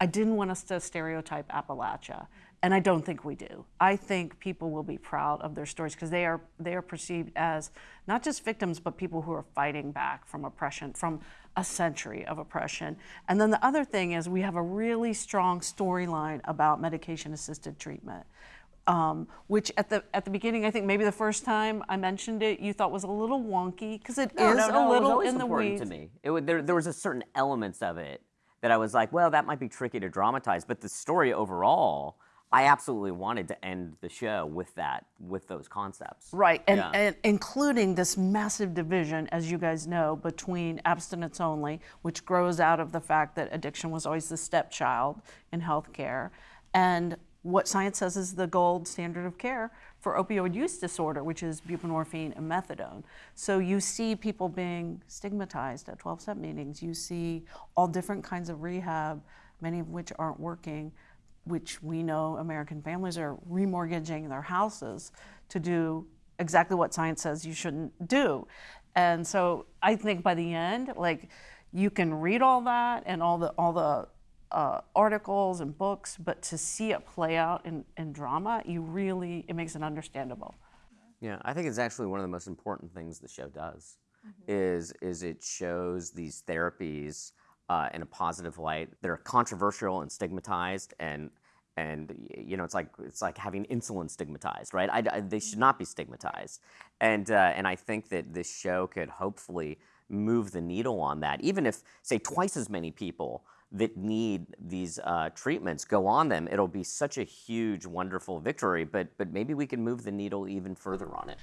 I didn't want us to stereotype Appalachia, and I don't think we do. I think people will be proud of their stories because they are they are perceived as not just victims, but people who are fighting back from oppression, from a century of oppression. And then the other thing is we have a really strong storyline about medication-assisted treatment. Um, which at the at the beginning, I think maybe the first time I mentioned it, you thought was a little wonky because it is No, no, no, a it was little in the weeds. to me. It, there, there was a certain elements of it that I was like, well, that might be tricky to dramatize, but the story overall, I absolutely wanted to end the show with that, with those concepts. Right, and, Yeah. and including this massive division, as you guys know, between abstinence only, which grows out of the fact that addiction was always the stepchild in healthcare, and what science says is the gold standard of care for opioid use disorder, which is buprenorphine and methadone. So you see people being stigmatized at 12 step meetings. You see all different kinds of rehab, many of which aren't working which we know American families are remortgaging their houses to do exactly what science says you shouldn't do. And so I think by the end, like you can read all that and all the all the uh, articles and books, but to see it play out in, in drama, you really it makes it understandable. Yeah, I think it's actually one of the most important things the show does. Is is it shows these therapies uh, in a positive light. They're controversial and stigmatized, and and you know it's like it's like having insulin stigmatized, right? I, I- they should not be stigmatized, and uh, and I think that this show could hopefully move the needle on that. Even if say twice as many people that need these uh, treatments go on them, it'll be such a huge, wonderful victory. But but maybe we can move the needle even further on it.